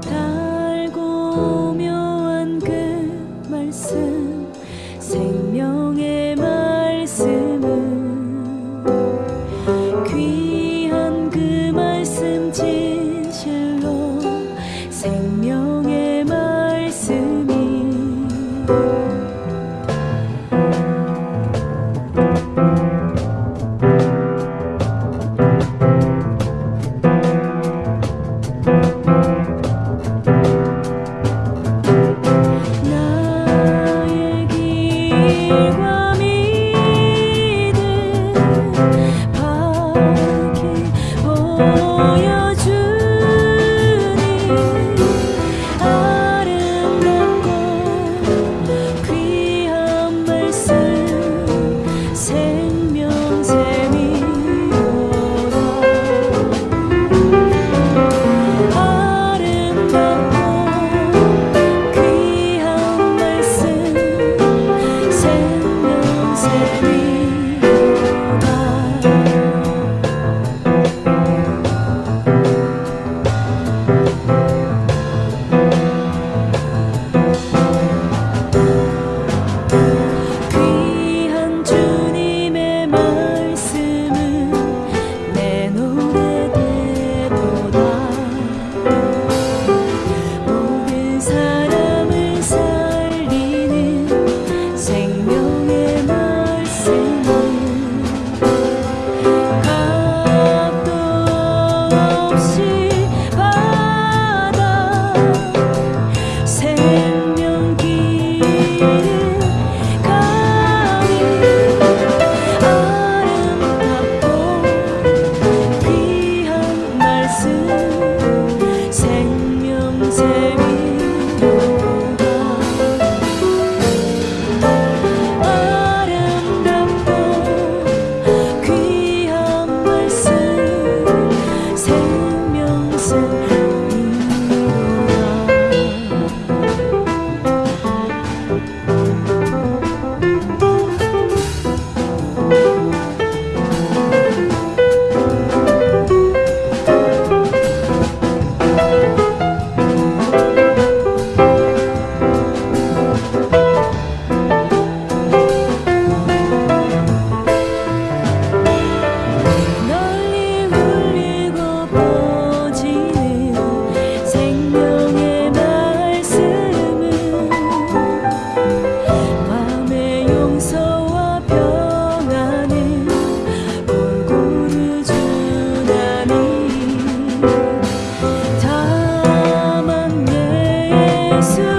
달고 묘한 그 말씀. 예수